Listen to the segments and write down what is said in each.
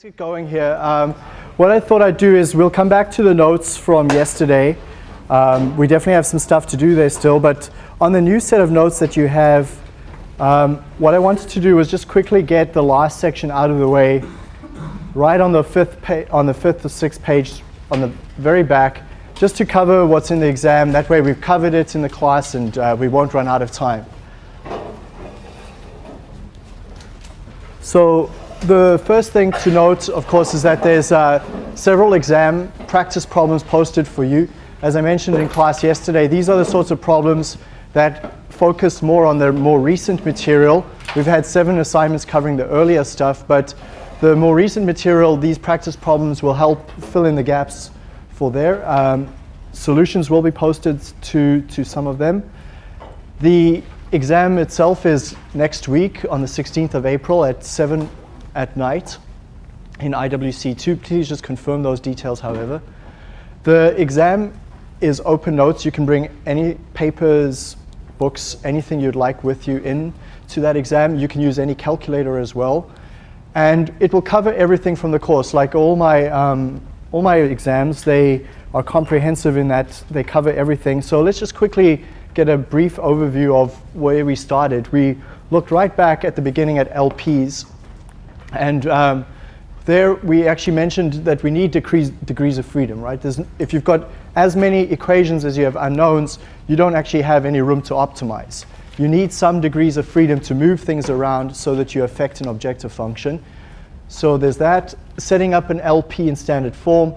Let's get going here. Um, what I thought I'd do is we'll come back to the notes from yesterday. Um, we definitely have some stuff to do there still, but on the new set of notes that you have, um, what I wanted to do was just quickly get the last section out of the way, right on the fifth on the fifth or sixth page on the very back, just to cover what's in the exam. That way we've covered it in the class and uh, we won't run out of time. So the first thing to note, of course, is that there's uh, several exam practice problems posted for you. As I mentioned in class yesterday, these are the sorts of problems that focus more on the more recent material. We've had seven assignments covering the earlier stuff, but the more recent material, these practice problems will help fill in the gaps for there. Um, solutions will be posted to, to some of them. The exam itself is next week on the 16th of April at 7 at night in IWC2. Please just confirm those details, however. The exam is open notes. You can bring any papers, books, anything you'd like with you in to that exam. You can use any calculator as well. And it will cover everything from the course. Like all my, um, all my exams, they are comprehensive in that they cover everything. So let's just quickly get a brief overview of where we started. We looked right back at the beginning at LPs and um, there we actually mentioned that we need degrees, degrees of freedom, right? There's, if you've got as many equations as you have unknowns, you don't actually have any room to optimize. You need some degrees of freedom to move things around so that you affect an objective function. So there's that. Setting up an LP in standard form.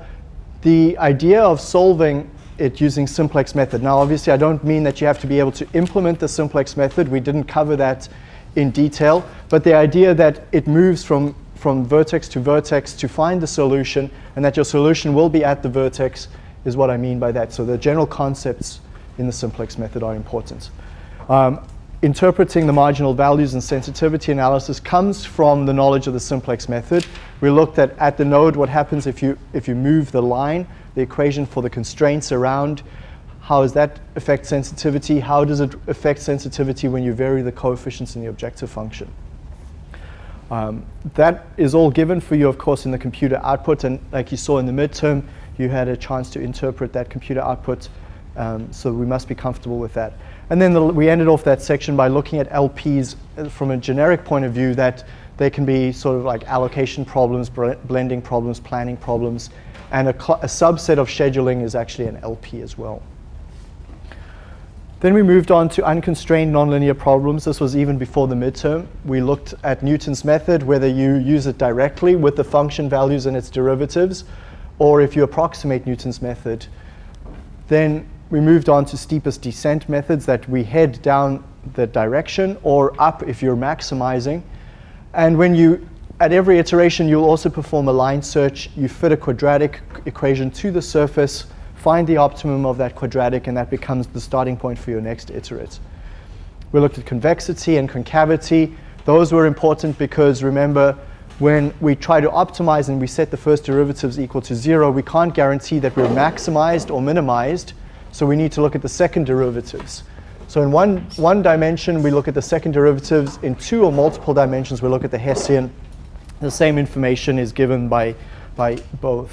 The idea of solving it using simplex method. Now, obviously, I don't mean that you have to be able to implement the simplex method. We didn't cover that in detail, but the idea that it moves from, from vertex to vertex to find the solution and that your solution will be at the vertex is what I mean by that. So the general concepts in the simplex method are important. Um, interpreting the marginal values and sensitivity analysis comes from the knowledge of the simplex method. We looked at at the node what happens if you, if you move the line, the equation for the constraints around how does that affect sensitivity? How does it affect sensitivity when you vary the coefficients in the objective function? Um, that is all given for you, of course, in the computer output. And like you saw in the midterm, you had a chance to interpret that computer output. Um, so we must be comfortable with that. And then the, we ended off that section by looking at LPs uh, from a generic point of view that they can be sort of like allocation problems, blending problems, planning problems, and a, a subset of scheduling is actually an LP as well. Then we moved on to unconstrained nonlinear problems. This was even before the midterm. We looked at Newton's method, whether you use it directly with the function values and its derivatives, or if you approximate Newton's method. Then we moved on to steepest descent methods that we head down the direction or up if you're maximizing. And when you, at every iteration, you'll also perform a line search. You fit a quadratic equation to the surface find the optimum of that quadratic, and that becomes the starting point for your next iterate. We looked at convexity and concavity. Those were important because remember, when we try to optimize and we set the first derivatives equal to zero, we can't guarantee that we're maximized or minimized, so we need to look at the second derivatives. So in one, one dimension, we look at the second derivatives. In two or multiple dimensions, we look at the Hessian. The same information is given by, by both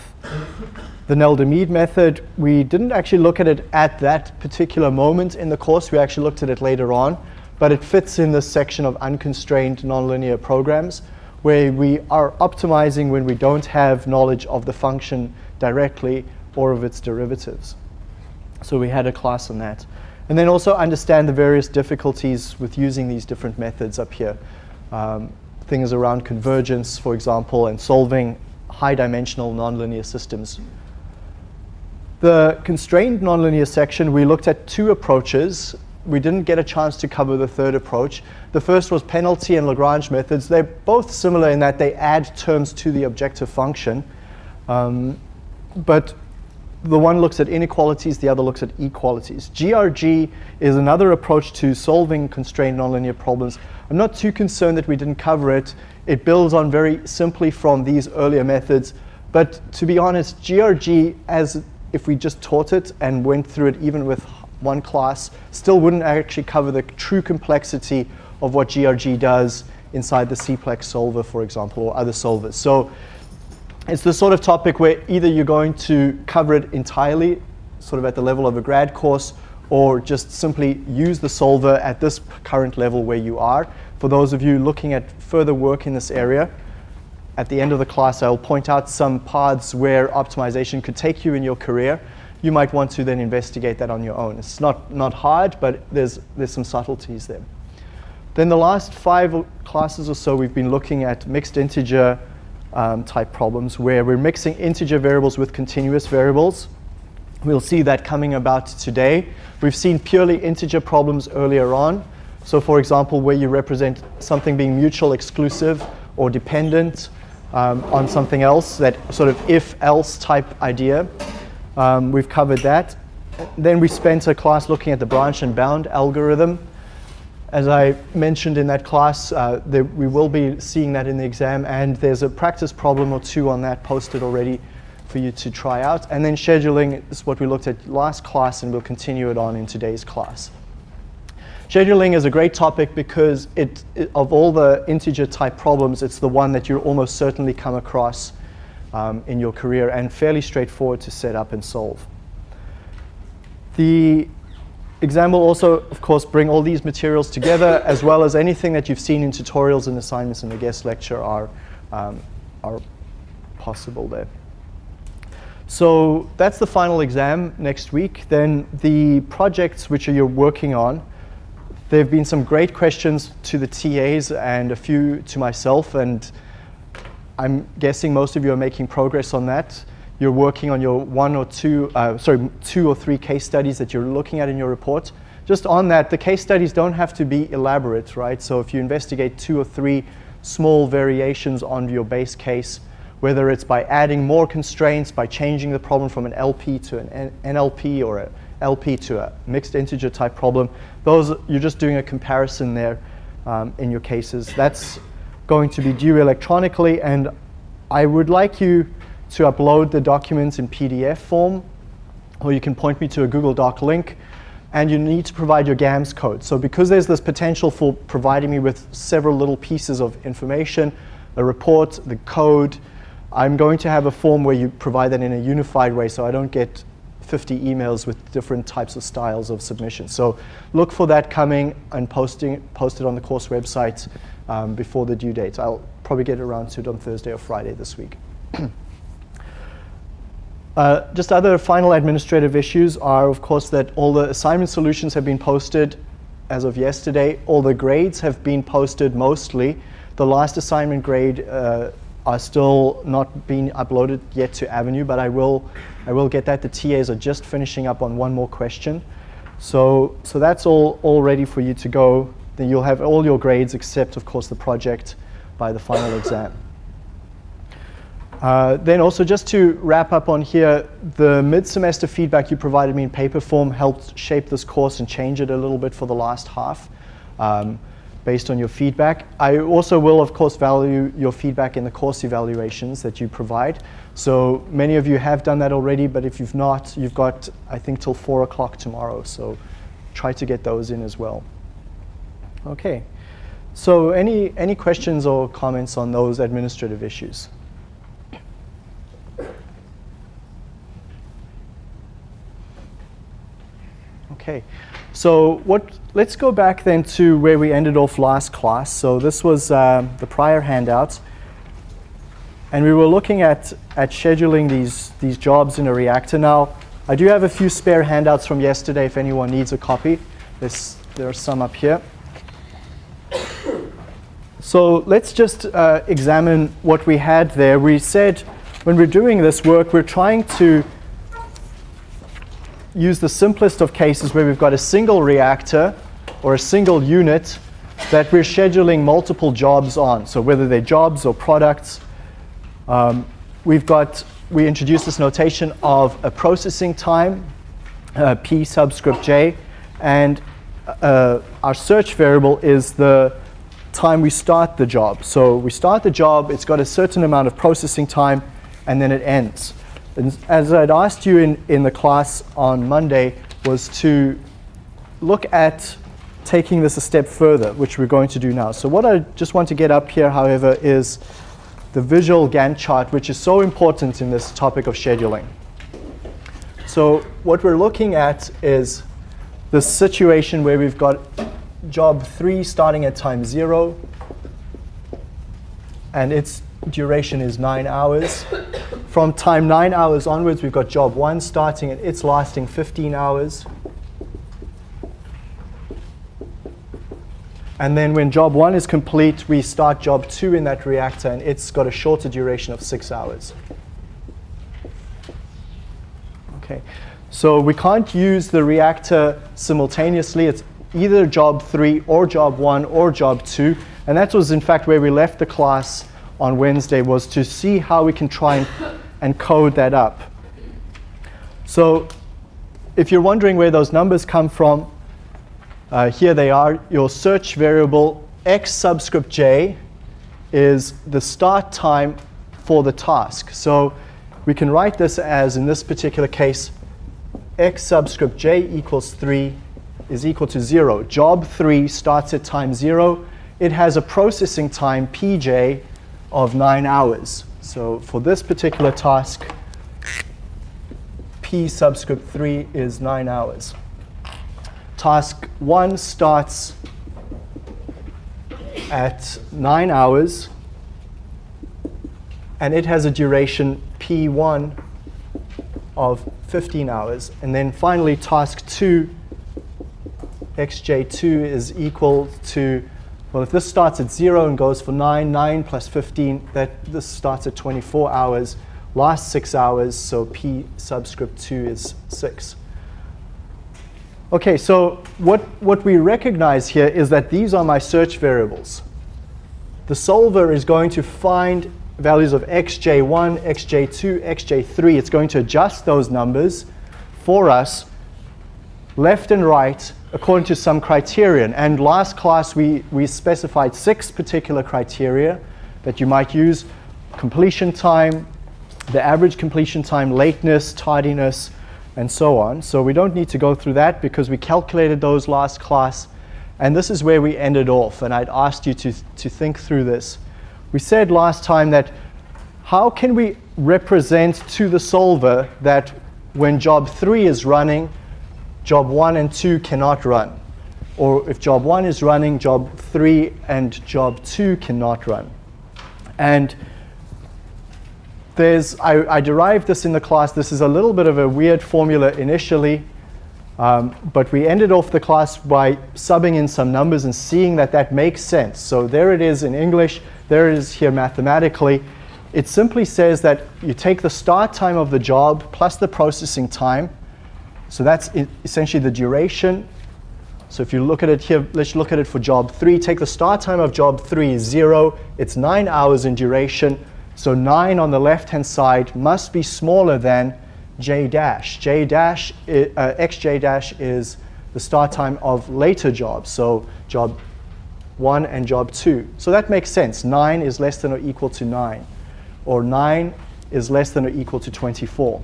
the Nelder-Mead method, we didn't actually look at it at that particular moment in the course. We actually looked at it later on. But it fits in this section of unconstrained nonlinear programs where we are optimizing when we don't have knowledge of the function directly or of its derivatives. So we had a class on that. And then also understand the various difficulties with using these different methods up here. Um, things around convergence, for example, and solving high dimensional nonlinear systems the constrained nonlinear section, we looked at two approaches. We didn't get a chance to cover the third approach. The first was penalty and Lagrange methods. They're both similar in that they add terms to the objective function. Um, but the one looks at inequalities, the other looks at equalities. GRG is another approach to solving constrained nonlinear problems. I'm not too concerned that we didn't cover it. It builds on very simply from these earlier methods. But to be honest, GRG as if we just taught it and went through it even with one class, still wouldn't actually cover the true complexity of what GRG does inside the CPLEX solver, for example, or other solvers. So it's the sort of topic where either you're going to cover it entirely, sort of at the level of a grad course, or just simply use the solver at this current level where you are. For those of you looking at further work in this area, at the end of the class, I'll point out some paths where optimization could take you in your career. You might want to then investigate that on your own. It's not, not hard, but there's, there's some subtleties there. Then the last five classes or so, we've been looking at mixed integer um, type problems where we're mixing integer variables with continuous variables. We'll see that coming about today. We've seen purely integer problems earlier on. So for example, where you represent something being mutual exclusive or dependent um, on something else, that sort of if-else type idea. Um, we've covered that. Then we spent a class looking at the branch and bound algorithm. As I mentioned in that class, uh, there, we will be seeing that in the exam, and there's a practice problem or two on that posted already for you to try out. And then scheduling is what we looked at last class, and we'll continue it on in today's class. Scheduling is a great topic because it, it, of all the integer type problems, it's the one that you'll almost certainly come across um, in your career and fairly straightforward to set up and solve. The exam will also, of course, bring all these materials together as well as anything that you've seen in tutorials and assignments in the guest lecture are, um, are possible there. So that's the final exam next week. Then the projects which you're working on, there have been some great questions to the TAs and a few to myself, and I'm guessing most of you are making progress on that. You're working on your one or two, uh, sorry, two or three case studies that you're looking at in your report. Just on that, the case studies don't have to be elaborate, right? So if you investigate two or three small variations on your base case, whether it's by adding more constraints, by changing the problem from an LP to an NLP or an LP to a mixed integer type problem, those you're just doing a comparison there um, in your cases. That's going to be due electronically, and I would like you to upload the documents in PDF form, or you can point me to a Google Doc link, and you need to provide your GAMS code. So because there's this potential for providing me with several little pieces of information, a report, the code, I'm going to have a form where you provide that in a unified way so I don't get 50 emails with different types of styles of submission. So look for that coming and posting, post it on the course website um, before the due date. I'll probably get around to it on Thursday or Friday this week. uh, just other final administrative issues are, of course, that all the assignment solutions have been posted as of yesterday. All the grades have been posted mostly. The last assignment grade uh, are still not being uploaded yet to Avenue, but I will, I will get that. The TAs are just finishing up on one more question. So, so that's all, all ready for you to go then you'll have all your grades except, of course, the project by the final exam. Uh, then also just to wrap up on here, the mid-semester feedback you provided me in paper form helped shape this course and change it a little bit for the last half um, based on your feedback. I also will, of course, value your feedback in the course evaluations that you provide. So many of you have done that already, but if you've not, you've got, I think, till 4 o'clock tomorrow. So try to get those in as well. Okay. So any, any questions or comments on those administrative issues? Okay. So what, let's go back then to where we ended off last class. So this was uh, the prior handouts. And we were looking at, at scheduling these, these jobs in a reactor. Now, I do have a few spare handouts from yesterday if anyone needs a copy. There's, there are some up here. So let's just uh, examine what we had there. We said when we're doing this work, we're trying to use the simplest of cases where we've got a single reactor or a single unit that we're scheduling multiple jobs on. So whether they're jobs or products, um, we've got, we introduced this notation of a processing time, uh, P subscript J, and uh, our search variable is the time we start the job. So we start the job, it's got a certain amount of processing time, and then it ends. As I'd asked you in, in the class on Monday, was to look at taking this a step further, which we're going to do now. So what I just want to get up here, however, is the visual Gantt chart, which is so important in this topic of scheduling. So what we're looking at is the situation where we've got job 3 starting at time 0, and its duration is 9 hours. From time 9 hours onwards, we've got job 1 starting, and it's lasting 15 hours. And then when job 1 is complete, we start job 2 in that reactor, and it's got a shorter duration of 6 hours. Okay, so we can't use the reactor simultaneously. It's either job 3 or job 1 or job 2. And that was, in fact, where we left the class on Wednesday, was to see how we can try and, and code that up. So if you're wondering where those numbers come from, uh, here they are. Your search variable x subscript j is the start time for the task. So we can write this as, in this particular case, x subscript j equals 3 is equal to 0. Job 3 starts at time 0. It has a processing time, pj, of 9 hours. So for this particular task, p subscript 3 is 9 hours. Task 1 starts at 9 hours, and it has a duration p1 of 15 hours. And then finally, task 2 xj2 is equal to, well, if this starts at 0 and goes for 9, 9 plus 15, that this starts at 24 hours, lasts 6 hours, so p subscript 2 is 6. OK, so what, what we recognize here is that these are my search variables. The solver is going to find values of xj1, xj2, xj3. It's going to adjust those numbers for us left and right according to some criterion. And last class, we, we specified six particular criteria that you might use. Completion time, the average completion time, lateness, tardiness, and so on. So we don't need to go through that because we calculated those last class. And this is where we ended off. And I'd asked you to, to think through this. We said last time that how can we represent to the solver that when job 3 is running, job 1 and 2 cannot run. Or if job 1 is running, job 3 and job 2 cannot run. And there's, I, I, derived this in the class. This is a little bit of a weird formula initially, um, but we ended off the class by subbing in some numbers and seeing that that makes sense. So there it is in English. There it is here mathematically. It simply says that you take the start time of the job plus the processing time, so that's essentially the duration. So if you look at it here, let's look at it for job three. Take the start time of job three is zero. It's nine hours in duration. So nine on the left-hand side must be smaller than j dash. j dash, uh, xj dash is the start time of later jobs. So job one and job two. So that makes sense. Nine is less than or equal to nine. Or nine is less than or equal to 24.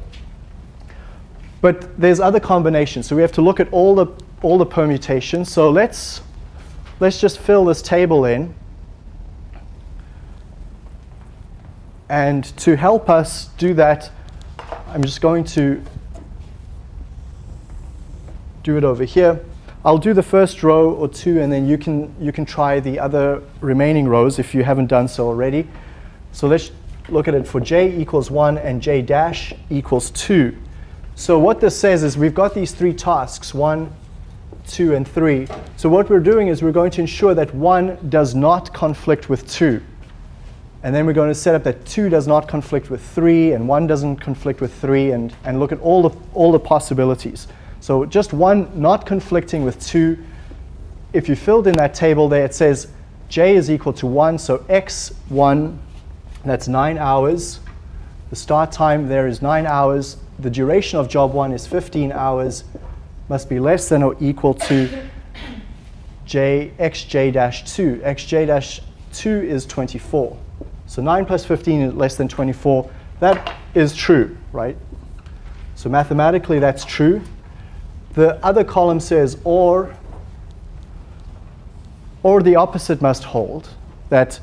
But there's other combinations. So we have to look at all the, all the permutations. So let's, let's just fill this table in. And to help us do that, I'm just going to do it over here. I'll do the first row or two, and then you can, you can try the other remaining rows if you haven't done so already. So let's look at it for j equals 1 and j dash equals 2. So what this says is we've got these three tasks, one, two, and three. So what we're doing is we're going to ensure that one does not conflict with two. And then we're going to set up that two does not conflict with three, and one doesn't conflict with three, and, and look at all the, all the possibilities. So just one not conflicting with two. If you filled in that table there, it says j is equal to 1, so x1, that's 9 hours. The start time there is 9 hours the duration of job one is 15 hours, must be less than or equal to j xj dash 2. xj dash 2 is 24. So 9 plus 15 is less than 24. That is true, right? So mathematically, that's true. The other column says or, or the opposite must hold, that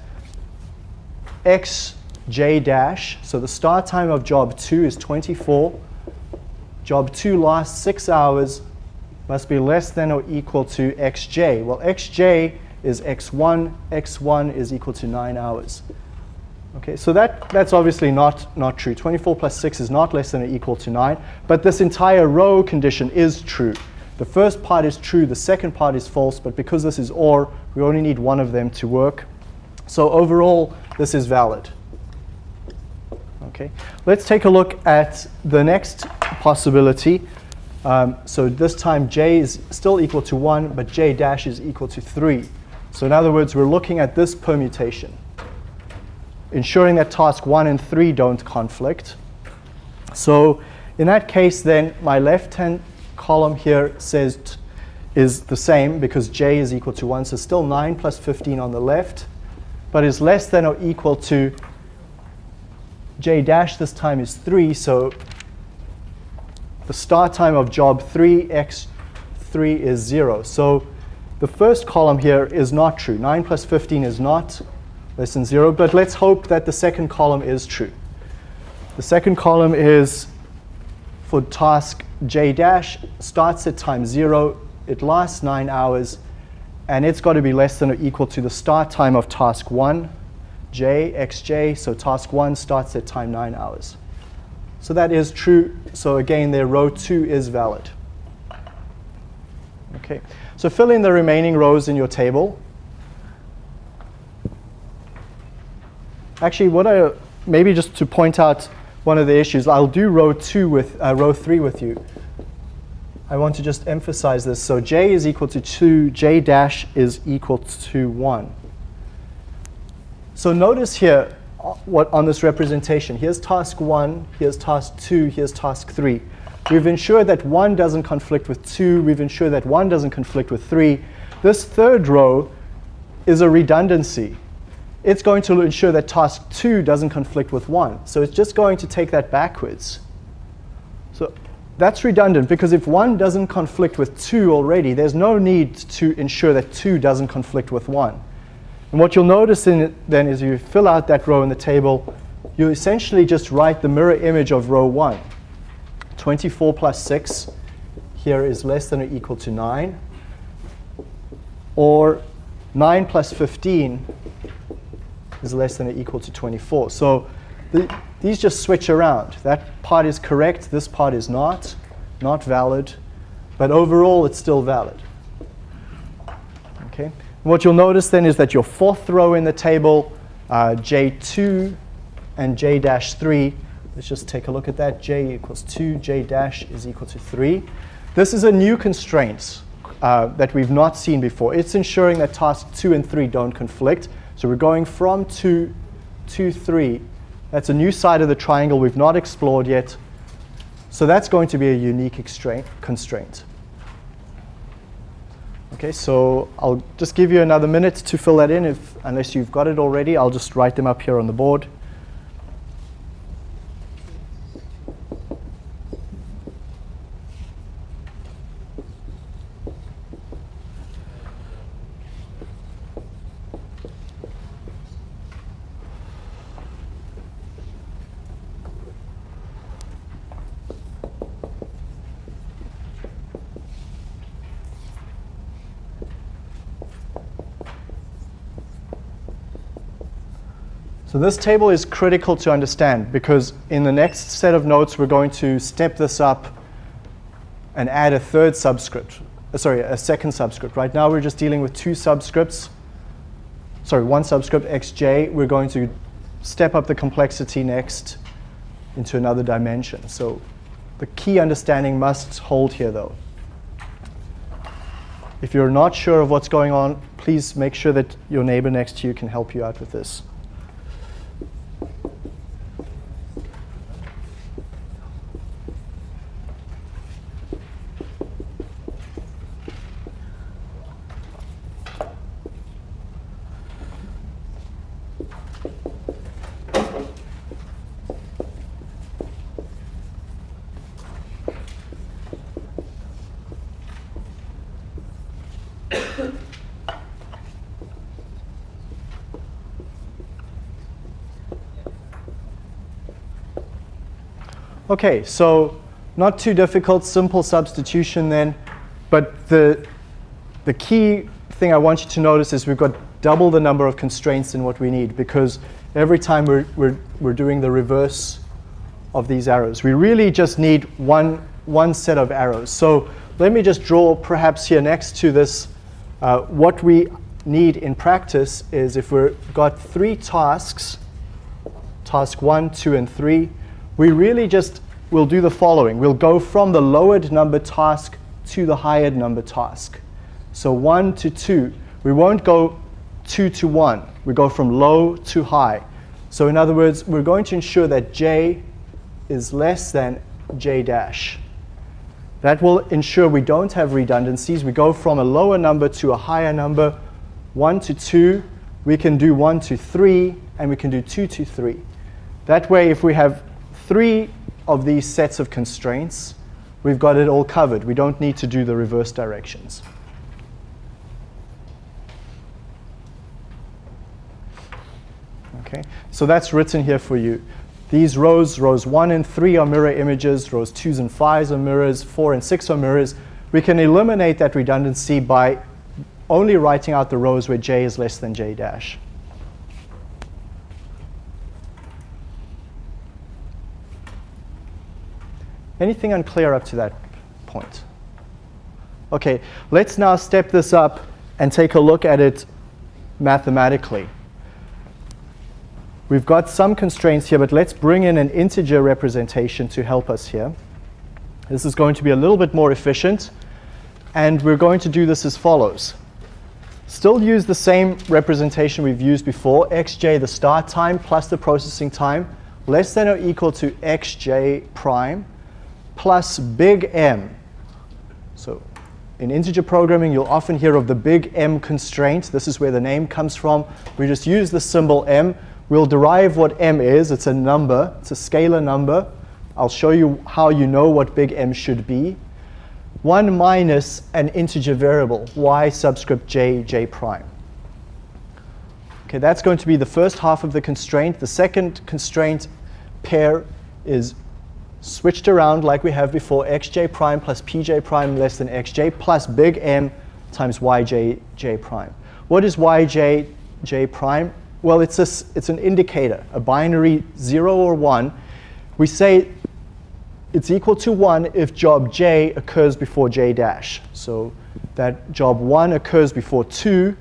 x j dash. So the start time of job 2 is 24. Job 2 lasts 6 hours, must be less than or equal to xj. Well, xj is x1, x1 is equal to 9 hours. Okay, so that, that's obviously not, not true. 24 plus 6 is not less than or equal to 9, but this entire row condition is true. The first part is true, the second part is false, but because this is OR, we only need one of them to work. So overall, this is valid. Okay, let's take a look at the next possibility. Um, so this time j is still equal to 1, but j dash is equal to 3. So in other words, we're looking at this permutation, ensuring that task 1 and 3 don't conflict. So in that case, then my left-hand column here says is the same because j is equal to 1. So still 9 plus 15 on the left, but is less than or equal to j dash this time is 3. So the start time of job 3, x3 is 0. So the first column here is not true. 9 plus 15 is not less than 0, but let's hope that the second column is true. The second column is for task j dash, starts at time 0, it lasts 9 hours, and it's got to be less than or equal to the start time of task 1, j, xj, so task 1 starts at time 9 hours. So that is true. So again, their row 2 is valid. Okay, so fill in the remaining rows in your table. Actually, what I, maybe just to point out one of the issues, I'll do row 2 with, uh, row 3 with you. I want to just emphasize this. So j is equal to 2, j dash is equal to 1. So notice here, uh, what on this representation. Here's task 1, here's task 2, here's task 3. We've ensured that 1 doesn't conflict with 2. We've ensured that 1 doesn't conflict with 3. This third row is a redundancy. It's going to ensure that task 2 doesn't conflict with 1. So it's just going to take that backwards. So that's redundant because if 1 doesn't conflict with 2 already, there's no need to ensure that 2 doesn't conflict with 1. And what you'll notice in then is you fill out that row in the table, you essentially just write the mirror image of row 1. 24 plus 6 here is less than or equal to 9. Or 9 plus 15 is less than or equal to 24. So the, these just switch around. That part is correct, this part is not, not valid. But overall, it's still valid. Okay. What you'll notice then is that your fourth row in the table, uh, J2 and J-3, let's just take a look at that. J equals 2, J dash is equal to 3. This is a new constraint uh, that we've not seen before. It's ensuring that tasks 2 and 3 don't conflict. So we're going from 2 to 3. That's a new side of the triangle we've not explored yet. So that's going to be a unique constraint. Okay, so I'll just give you another minute to fill that in. If, unless you've got it already, I'll just write them up here on the board. So this table is critical to understand because in the next set of notes, we're going to step this up and add a third subscript, uh, sorry, a second subscript. Right now, we're just dealing with two subscripts. Sorry, one subscript, xj. We're going to step up the complexity next into another dimension. So the key understanding must hold here, though. If you're not sure of what's going on, please make sure that your neighbor next to you can help you out with this. Okay, so not too difficult, simple substitution then. But the, the key thing I want you to notice is we've got double the number of constraints in what we need because every time we're, we're, we're doing the reverse of these arrows. We really just need one, one set of arrows. So let me just draw perhaps here next to this. Uh, what we need in practice is if we've got three tasks, task one, two, and three, we really just will do the following. We'll go from the lowered number task to the higher number task. So 1 to 2. We won't go 2 to 1. We go from low to high. So in other words, we're going to ensure that j is less than j dash. That will ensure we don't have redundancies. We go from a lower number to a higher number. 1 to 2, we can do 1 to 3, and we can do 2 to 3. That way, if we have three of these sets of constraints, we've got it all covered. We don't need to do the reverse directions. Okay, so that's written here for you. These rows, rows 1 and 3 are mirror images, rows 2s and 5s are mirrors, 4 and 6 are mirrors. We can eliminate that redundancy by only writing out the rows where j is less than j dash. Anything unclear up to that point? Okay, let's now step this up and take a look at it mathematically. We've got some constraints here, but let's bring in an integer representation to help us here. This is going to be a little bit more efficient, and we're going to do this as follows. Still use the same representation we've used before, xj, the start time, plus the processing time, less than or equal to xj prime, plus big M. So in integer programming, you'll often hear of the big M constraint. This is where the name comes from. We just use the symbol M. We'll derive what M is. It's a number. It's a scalar number. I'll show you how you know what big M should be. 1 minus an integer variable, y subscript j, j prime. Okay, that's going to be the first half of the constraint. The second constraint pair is switched around like we have before, xj prime plus pj prime less than xj plus big M times yj j prime. What is yj j prime? Well, it's, a, it's an indicator, a binary 0 or 1. We say it's equal to 1 if job j occurs before j dash. So that job 1 occurs before 2.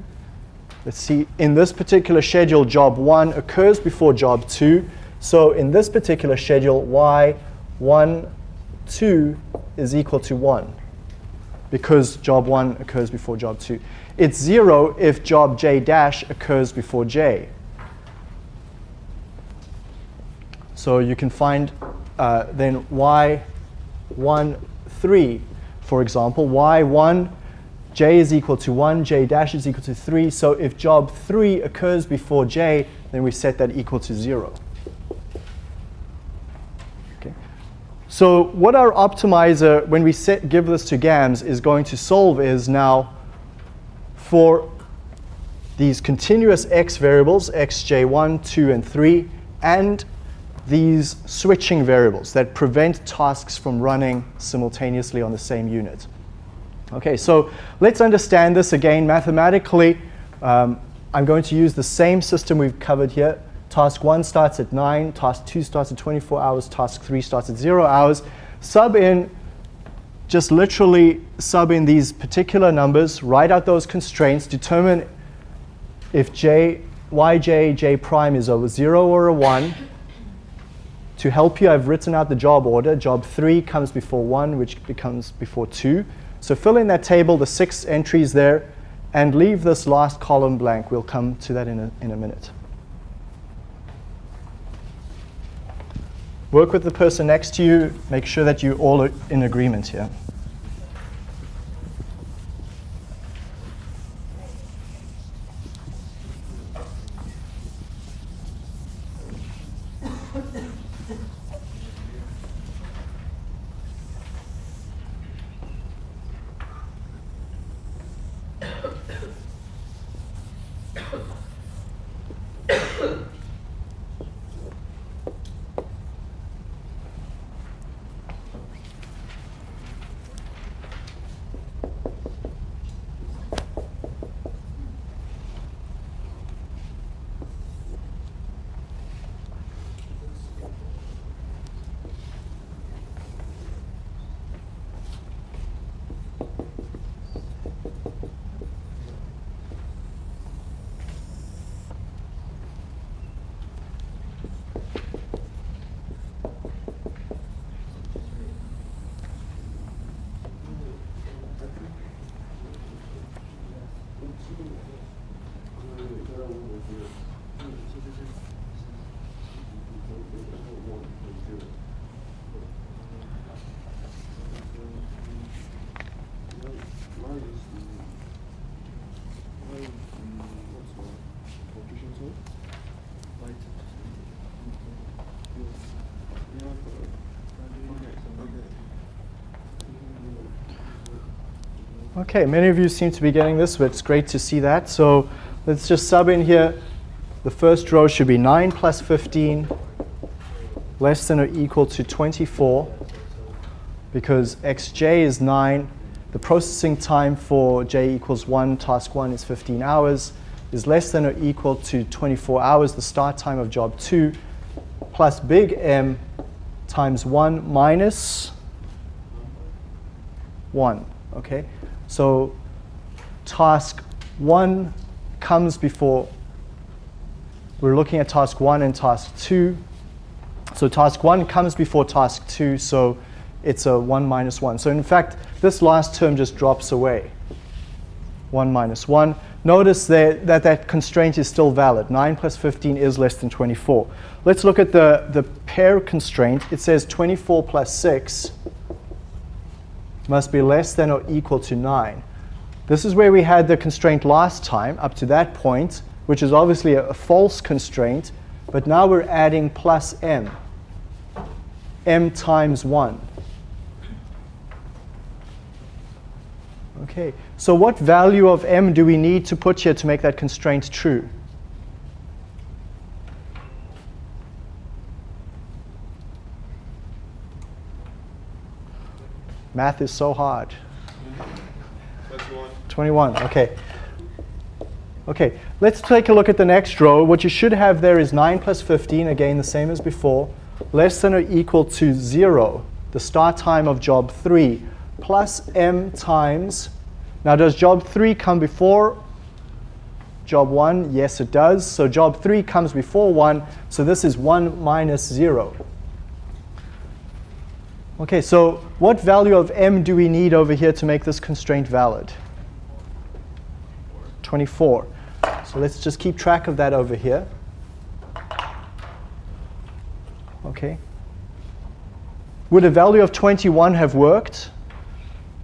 Let's see, in this particular schedule, job 1 occurs before job 2. So in this particular schedule, y 1, 2 is equal to 1 because job 1 occurs before job 2. It's 0 if job j dash occurs before j. So you can find uh, then y1, 3, for example. y1, j is equal to 1, j dash is equal to 3. So if job 3 occurs before j, then we set that equal to 0. So what our optimizer, when we set, give this to GAMS, is going to solve is now for these continuous x variables, xj1, 2, and 3, and these switching variables that prevent tasks from running simultaneously on the same unit. Okay, so let's understand this again mathematically. Um, I'm going to use the same system we've covered here. Task 1 starts at 9, task 2 starts at 24 hours, task 3 starts at 0 hours. Sub in, just literally sub in these particular numbers, write out those constraints, determine if j, yj, j prime is a 0 or a 1. To help you, I've written out the job order. Job 3 comes before 1, which becomes before 2. So fill in that table, the six entries there, and leave this last column blank. We'll come to that in a, in a minute. Work with the person next to you. Make sure that you all are in agreement here. Okay, many of you seem to be getting this, but it's great to see that. So let's just sub in here. The first row should be 9 plus 15 less than or equal to 24 because xj is 9. The processing time for j equals 1, task 1 is 15 hours, is less than or equal to 24 hours, the start time of job 2, plus big M times 1 minus 1. Okay, so task 1 comes before, we're looking at task 1 and task 2. So task 1 comes before task 2, so it's a 1 minus 1. So in fact, this last term just drops away. 1 minus 1. Notice that, that that constraint is still valid. 9 plus 15 is less than 24. Let's look at the, the pair constraint. It says 24 plus 6 must be less than or equal to 9. This is where we had the constraint last time, up to that point, which is obviously a, a false constraint, but now we're adding plus m, m times 1. Okay, so what value of m do we need to put here to make that constraint true? Math is so hard. 21. 21, okay. Okay, let's take a look at the next row. What you should have there is 9 plus 15, again the same as before, less than or equal to 0, the start time of job 3, plus m times, now does job 3 come before job 1? Yes, it does. So job 3 comes before 1, so this is 1 minus 0. Okay, so what value of m do we need over here to make this constraint valid? 24. So let's just keep track of that over here. Okay. Would a value of 21 have worked?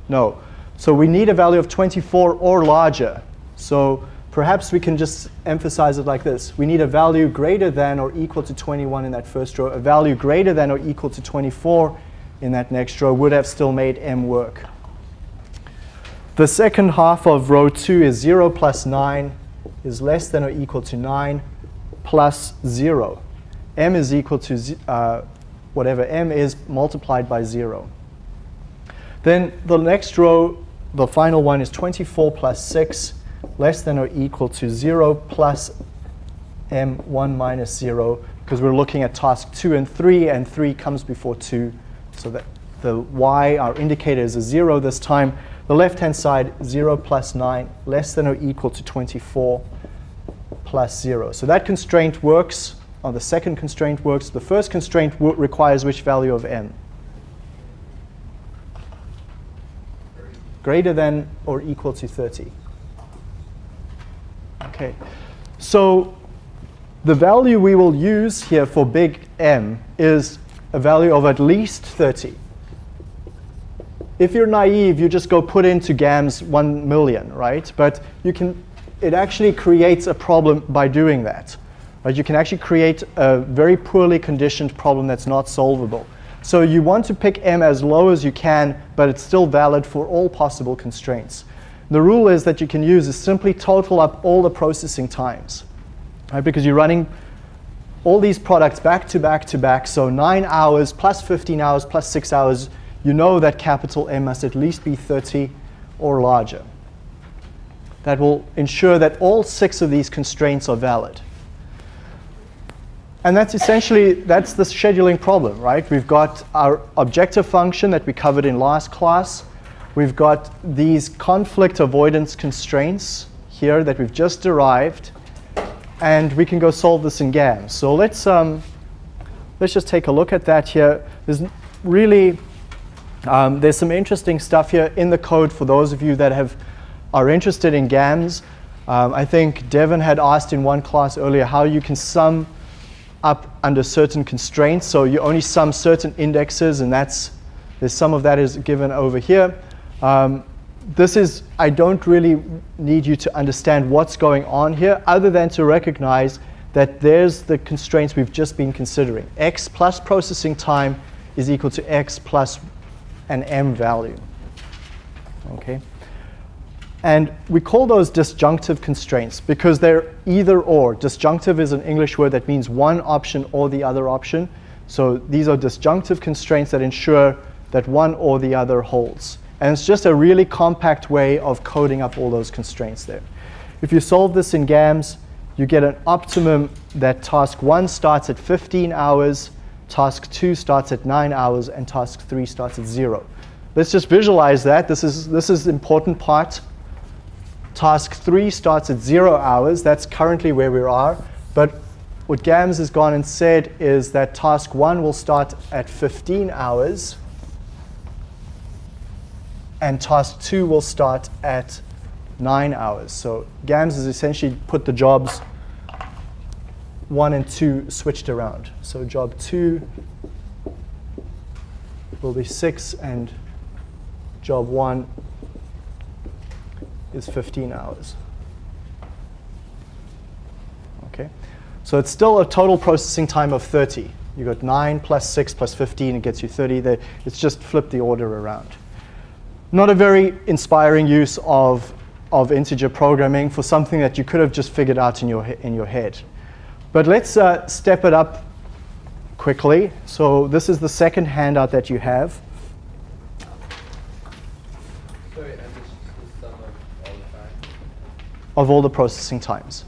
No. So we need a value of 24 or larger. So perhaps we can just emphasize it like this. We need a value greater than or equal to 21 in that first row, a value greater than or equal to 24 in that next row would have still made m work. The second half of row 2 is 0 plus 9 is less than or equal to 9 plus 0. m is equal to uh, whatever m is multiplied by 0. Then the next row, the final one is 24 plus 6 less than or equal to 0 plus m1 minus 0 because we're looking at task 2 and 3 and 3 comes before 2 so that the y, our indicator is a 0 this time. The left-hand side, 0 plus 9, less than or equal to 24 plus 0. So that constraint works, or the second constraint works. The first constraint requires which value of n? Greater than or equal to 30. Okay, so the value we will use here for big M is a value of at least 30. If you're naive, you just go put into GAMS 1 million, right? But you can, it actually creates a problem by doing that. Right? You can actually create a very poorly conditioned problem that's not solvable. So you want to pick M as low as you can, but it's still valid for all possible constraints. The rule is that you can use is simply total up all the processing times, right? Because you're running all these products back to back to back, so 9 hours plus 15 hours plus 6 hours, you know that capital M must at least be 30 or larger. That will ensure that all six of these constraints are valid. And that's essentially, that's the scheduling problem, right? We've got our objective function that we covered in last class. We've got these conflict avoidance constraints here that we've just derived and we can go solve this in GAMS. So let's, um, let's just take a look at that here. There's really, um, there's some interesting stuff here in the code for those of you that have, are interested in GAMS. Um, I think Devin had asked in one class earlier how you can sum up under certain constraints. So you only sum certain indexes, and that's, there's some of that is given over here. Um, this is, I don't really need you to understand what's going on here other than to recognize that there's the constraints we've just been considering. x plus processing time is equal to x plus an m value. Okay. And we call those disjunctive constraints because they're either or. Disjunctive is an English word that means one option or the other option. So these are disjunctive constraints that ensure that one or the other holds. And it's just a really compact way of coding up all those constraints there. If you solve this in GAMS, you get an optimum that task 1 starts at 15 hours, task 2 starts at 9 hours, and task 3 starts at 0. Let's just visualize that. This is, this is important part. Task 3 starts at 0 hours. That's currently where we are. But what GAMS has gone and said is that task 1 will start at 15 hours, and task 2 will start at 9 hours. So GAMS has essentially put the jobs 1 and 2 switched around. So job 2 will be 6 and job 1 is 15 hours. Okay, so it's still a total processing time of 30. You got 9 plus 6 plus 15, it gets you 30. It's just flipped the order around. Not a very inspiring use of, of integer programming for something that you could have just figured out in your, in your head. But let's uh, step it up quickly. So this is the second handout that you have. of all the processing times.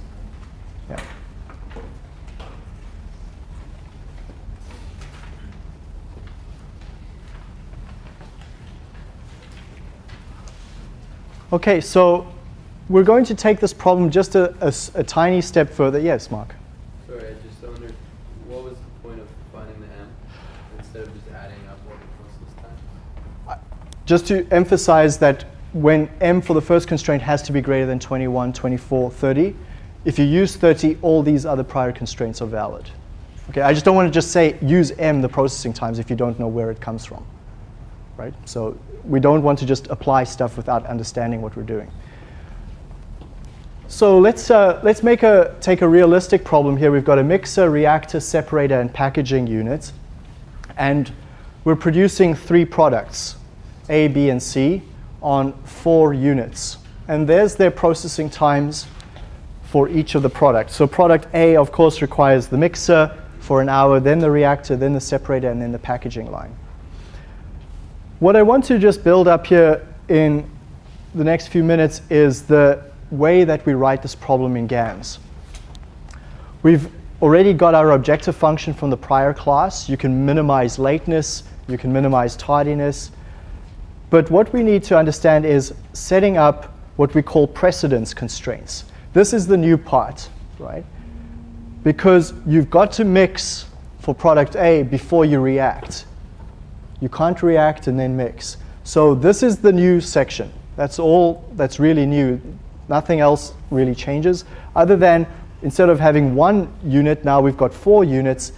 Okay, so we're going to take this problem just a, a, a tiny step further. Yes, Mark? Sorry, I just wondered, what was the point of finding the m instead of just adding up all the process times? Just to emphasize that when m for the first constraint has to be greater than 21, 24, 30, if you use 30, all these other prior constraints are valid. Okay, I just don't want to just say use m the processing times if you don't know where it comes from. Right? So we don't want to just apply stuff without understanding what we're doing. So let's, uh, let's make a, take a realistic problem here. We've got a mixer, reactor, separator, and packaging unit. And we're producing three products, A, B, and C on four units. And there's their processing times for each of the products. So product A, of course, requires the mixer for an hour, then the reactor, then the separator, and then the packaging line. What I want to just build up here in the next few minutes is the way that we write this problem in GAMS. We've already got our objective function from the prior class. You can minimize lateness, you can minimize tardiness, but what we need to understand is setting up what we call precedence constraints. This is the new part, right? Because you've got to mix for product A before you react. You can't react and then mix. So this is the new section. That's all that's really new. Nothing else really changes other than instead of having one unit, now we've got four units,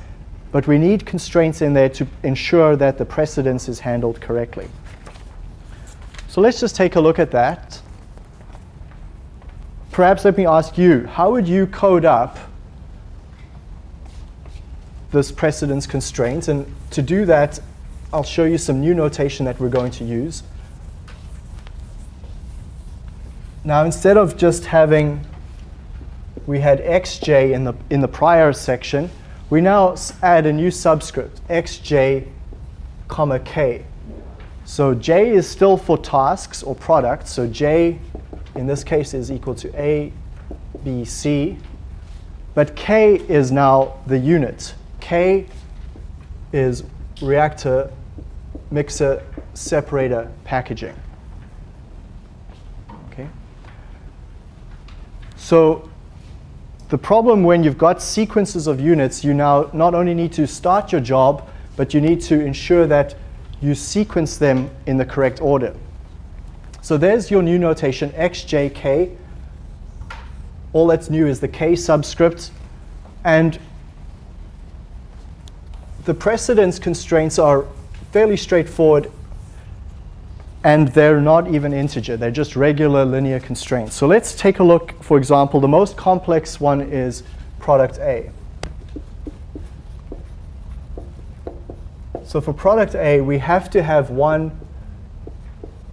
but we need constraints in there to ensure that the precedence is handled correctly. So let's just take a look at that. Perhaps let me ask you, how would you code up this precedence constraint? And to do that, I'll show you some new notation that we're going to use. Now, instead of just having, we had xj in the, in the prior section, we now add a new subscript, xj comma k. So J is still for tasks or products. So J, in this case, is equal to A, B, C. But K is now the unit. K is reactor, mixer, separator, packaging. Okay. So the problem when you've got sequences of units, you now not only need to start your job, but you need to ensure that you sequence them in the correct order. So there's your new notation, xjk. All that's new is the k subscript. And the precedence constraints are fairly straightforward and they're not even integer. They're just regular linear constraints. So let's take a look. For example, the most complex one is product A. So for product A, we have to have one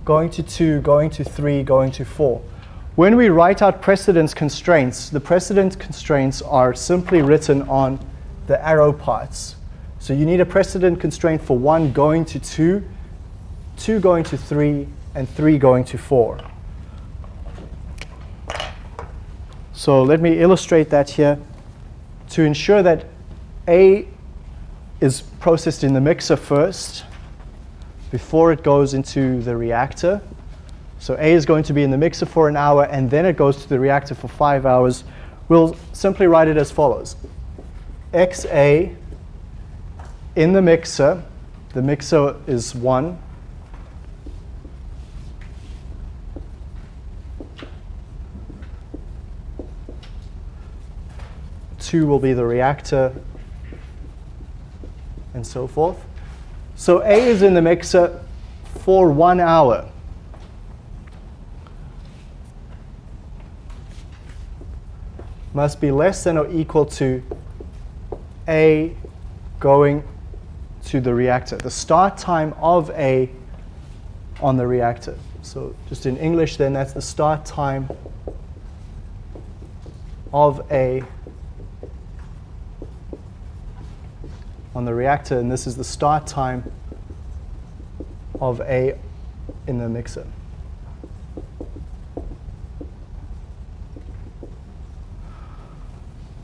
going to 2, going to 3, going to 4. When we write out precedence constraints, the precedence constraints are simply written on the arrow parts. So you need a precedent constraint for 1 going to 2, 2 going to 3, and 3 going to 4. So let me illustrate that here. To ensure that A is processed in the mixer first, before it goes into the reactor. So A is going to be in the mixer for an hour, and then it goes to the reactor for five hours. We'll simply write it as follows. XA in the mixer, the mixer is 1. Two will be the reactor, and so forth. So A is in the mixer for one hour. Must be less than or equal to A going to the reactor, the start time of A on the reactor. So just in English then, that's the start time of A on the reactor, and this is the start time of A in the mixer.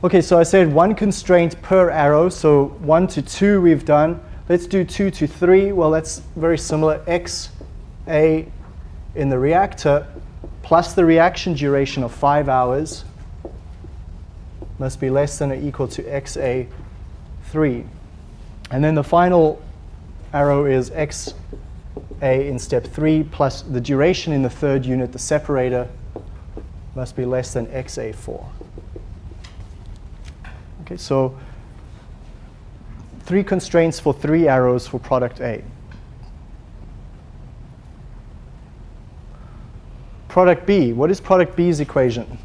Okay, so I said one constraint per arrow, so one to two we've done. Let's do two to three. Well, that's very similar. X, A in the reactor plus the reaction duration of five hours must be less than or equal to XA3. And then the final arrow is xa in step 3 plus the duration in the third unit, the separator, must be less than xa4. Okay, so three constraints for three arrows for product A. Product B, what is product B's equation?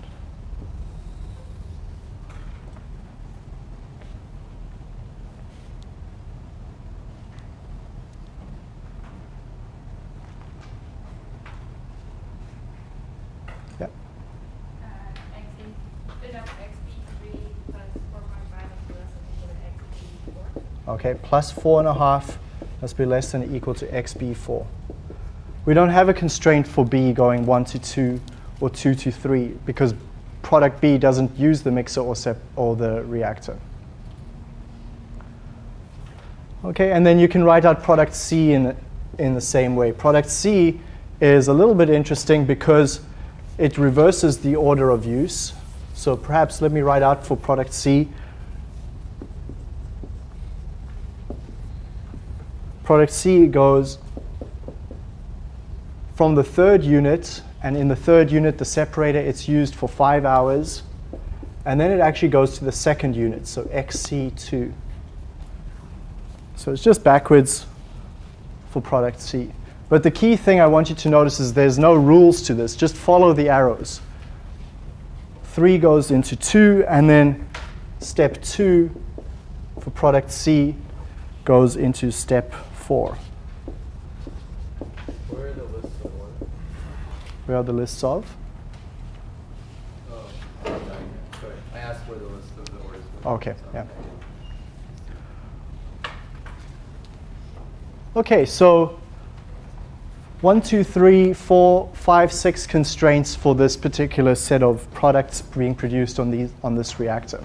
Okay, plus 4.5 must be less than or equal to xb4. We don't have a constraint for b going 1 to 2 or 2 to 3 because product B doesn't use the mixer or, or the reactor. Okay, and then you can write out product C in, in the same way. Product C is a little bit interesting because it reverses the order of use. So perhaps let me write out for product C product C goes from the third unit, and in the third unit, the separator, it's used for five hours. And then it actually goes to the second unit, so XC2. So it's just backwards for product C. But the key thing I want you to notice is there's no rules to this. Just follow the arrows. 3 goes into 2, and then step 2 for product C goes into step four. Where are the lists of what? Where are the lists of? Oh, sorry. I asked where the list of the orders were. Okay, yeah. Okay, so one, two, three, four, five, six constraints for this particular set of products being produced on, these, on this reactor.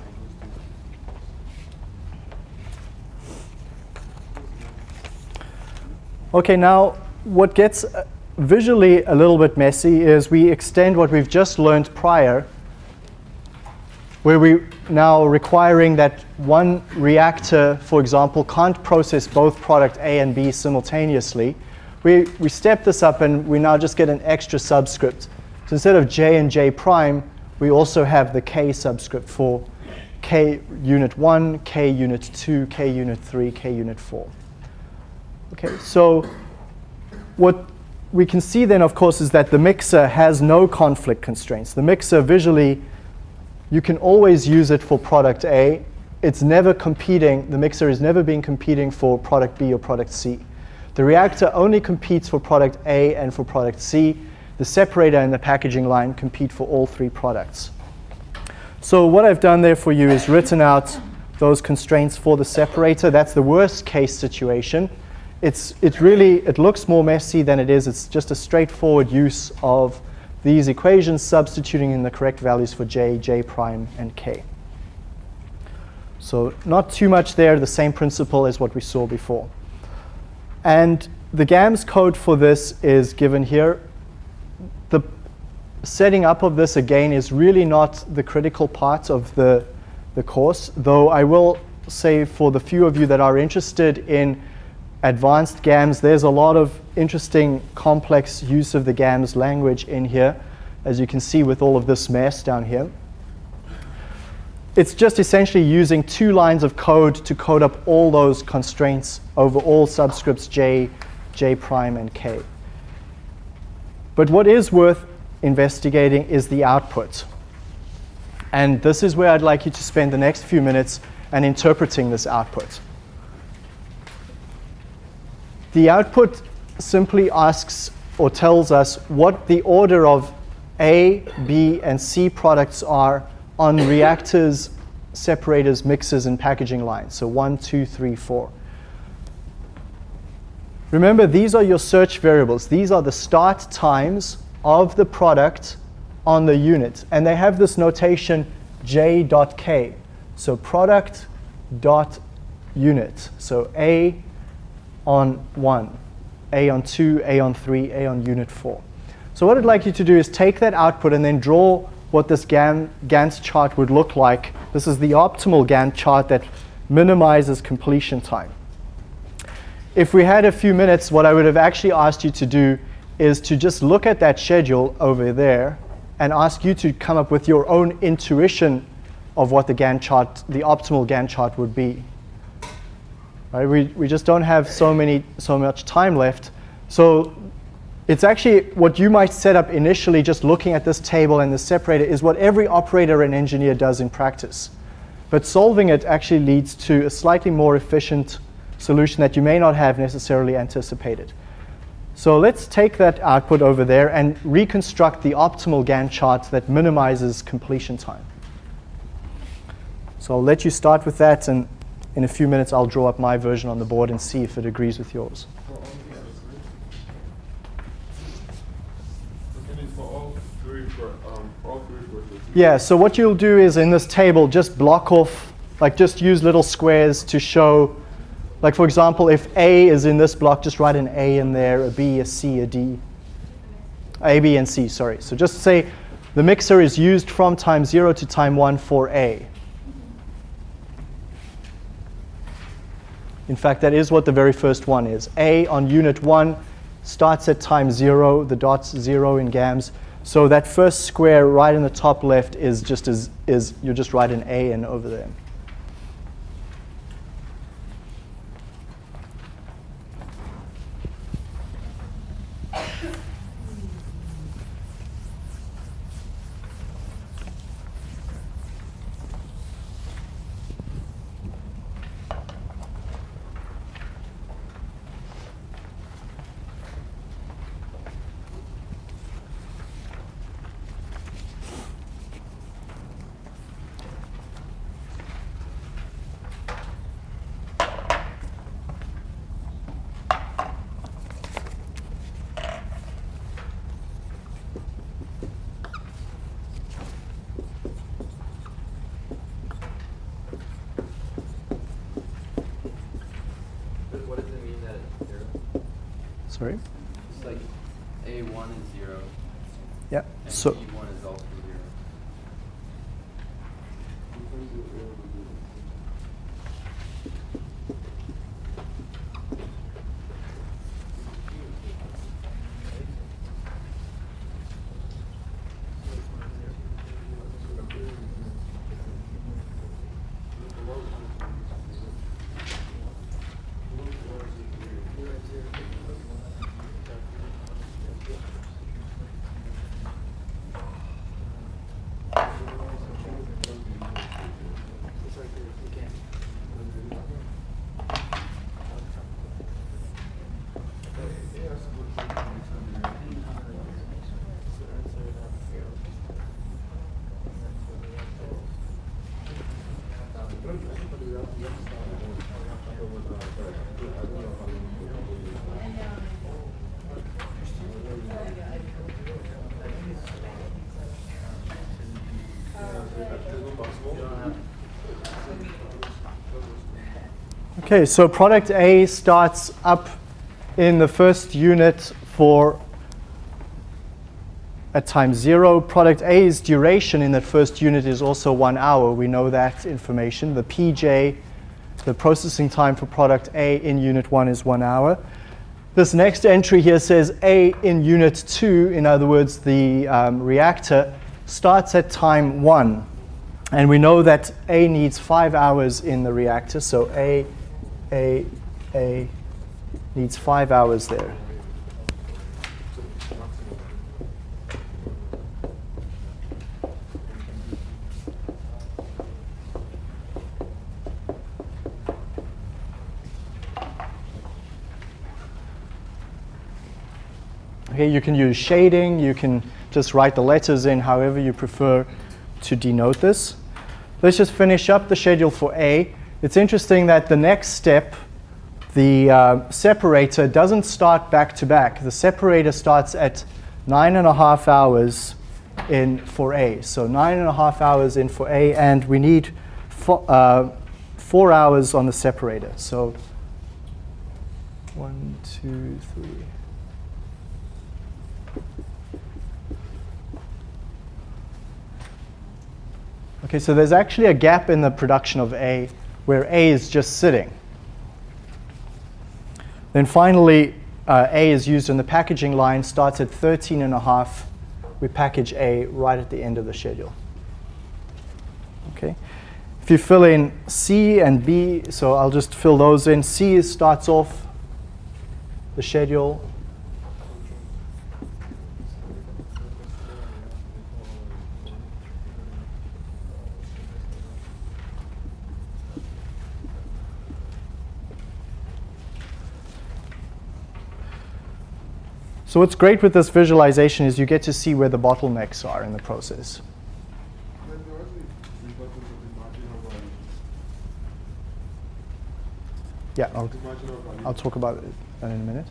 Okay, now what gets uh, visually a little bit messy is we extend what we've just learned prior, where we now requiring that one reactor, for example, can't process both product A and B simultaneously. We, we step this up and we now just get an extra subscript. So instead of J and J prime, we also have the K subscript for K unit 1, K unit 2, K unit 3, K unit 4. Okay, so what we can see then, of course, is that the mixer has no conflict constraints. The mixer visually, you can always use it for product A. It's never competing, the mixer is never being competing for product B or product C. The reactor only competes for product A and for product C. The separator and the packaging line compete for all three products. So what I've done there for you is written out those constraints for the separator. That's the worst case situation. It's, it really, it looks more messy than it is. It's just a straightforward use of these equations substituting in the correct values for j, j prime, and k. So not too much there, the same principle as what we saw before. And the GAMS code for this is given here. The setting up of this, again, is really not the critical part of the, the course, though I will say for the few of you that are interested in advanced GAMS, there's a lot of interesting complex use of the GAMS language in here, as you can see with all of this mess down here. It's just essentially using two lines of code to code up all those constraints over all subscripts j, j prime, and k. But what is worth investigating is the output. And this is where I'd like you to spend the next few minutes and interpreting this output. The output simply asks or tells us what the order of A, B, and C products are on reactors, separators, mixers, and packaging lines. So one, two, three, four. Remember, these are your search variables. These are the start times of the product on the unit. And they have this notation j.k. So product dot unit. So A on 1, A on 2, A on 3, A on unit 4. So what I'd like you to do is take that output and then draw what this Gantt chart would look like. This is the optimal Gantt chart that minimizes completion time. If we had a few minutes, what I would have actually asked you to do is to just look at that schedule over there and ask you to come up with your own intuition of what the Gantt chart, the optimal Gantt chart would be. Right? We, we just don't have so, many, so much time left. So it's actually what you might set up initially just looking at this table and the separator is what every operator and engineer does in practice. But solving it actually leads to a slightly more efficient solution that you may not have necessarily anticipated. So let's take that output over there and reconstruct the optimal Gantt chart that minimizes completion time. So I'll let you start with that, and in a few minutes I'll draw up my version on the board and see if it agrees with yours. Yeah, so what you'll do is in this table, just block off, like just use little squares to show, like for example, if A is in this block, just write an A in there, a B, a C, a D. A, B, and C, sorry. So just say the mixer is used from time 0 to time 1 for A. In fact, that is what the very first one is. A on unit 1 starts at time 0, the dot's 0 in GAMS. So that first square right in the top left is just as is you're just write an A in over there. Sorry? It's like A1 is 0. Yeah. And So B1 is also Okay, so product A starts up in the first unit for at time zero. Product A's duration in that first unit is also one hour. We know that information. The PJ, the processing time for product A in unit one is one hour. This next entry here says A in unit two, in other words, the um, reactor starts at time one. And we know that A needs five hours in the reactor, so A, A, A needs five hours there. Okay, you can use shading, you can just write the letters in however you prefer to denote this. Let's just finish up the schedule for A. It's interesting that the next step, the uh, separator doesn't start back to back. The separator starts at nine and a half hours in for A. So nine and a half hours in for A, and we need four, uh, four hours on the separator. So one, two, three. Okay, so there's actually a gap in the production of A where A is just sitting. Then finally, uh, A is used in the packaging line, starts at 13 and a half. We package A right at the end of the schedule. Okay. If you fill in C and B, so I'll just fill those in. C starts off the schedule So what's great with this visualization is you get to see where the bottlenecks are in the process. Yeah, I'll, I'll talk about it in a minute.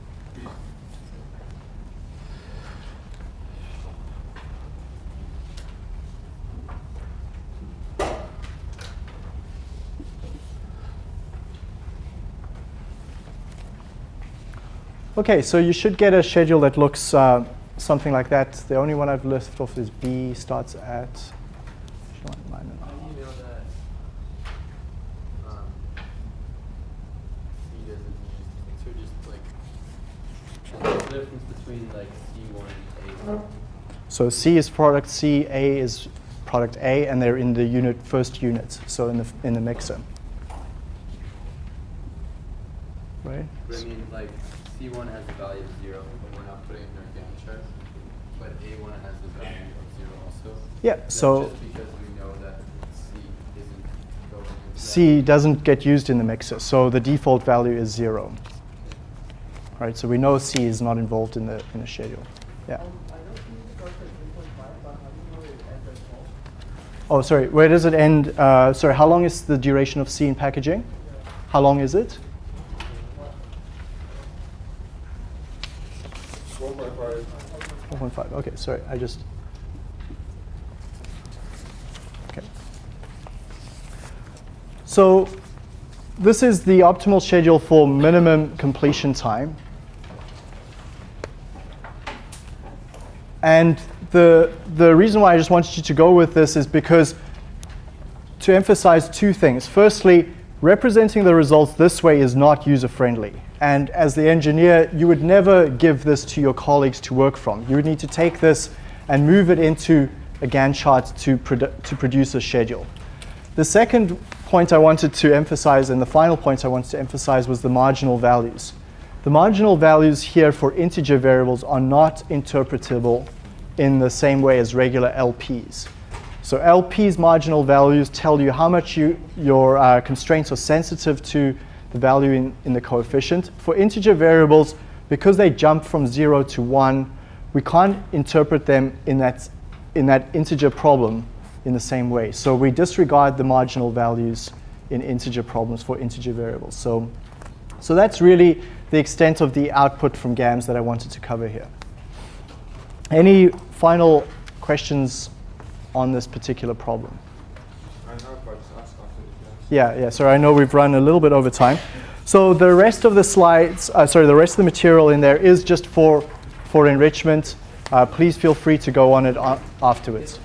Okay, so you should get a schedule that looks uh, something like that. The only one I've left off is B, starts at. How do you know that C doesn't use, so just like, what's the difference between like C1 and A1? So C is product C, A is product A, and they're in the unit first unit, so in the in the mixer. Right? But I mean, like, C1 has the value of zero, but we're not putting it in our Gantt chart. But A1 has the value of zero also. Yeah, That's so just because we know that C isn't going into C doesn't get used in the mixer, so the default value is zero. Right, so we know C is not involved in the in the schedule. Yeah. Oh, sorry. Where does it end? Uh, sorry. How long is the duration of C in packaging? How long is it? 1.5. Okay, sorry. I just. Okay. So this is the optimal schedule for minimum completion time. And the, the reason why I just wanted you to go with this is because to emphasize two things. Firstly, representing the results this way is not user-friendly. And as the engineer, you would never give this to your colleagues to work from. You would need to take this and move it into a Gantt chart to, produ to produce a schedule. The second point I wanted to emphasize and the final point I wanted to emphasize was the marginal values. The marginal values here for integer variables are not interpretable in the same way as regular LPs. So LP's marginal values tell you how much you, your uh, constraints are sensitive to the value in, in the coefficient. For integer variables, because they jump from 0 to 1, we can't interpret them in that, in that integer problem in the same way. So we disregard the marginal values in integer problems for integer variables. So, so that's really the extent of the output from GAMS that I wanted to cover here. Any final questions on this particular problem? I have, but just ask after the class. Yeah, yeah, sorry, I know we've run a little bit over time. So the rest of the slides, uh, sorry, the rest of the material in there is just for, for enrichment. Uh, please feel free to go on it afterwards.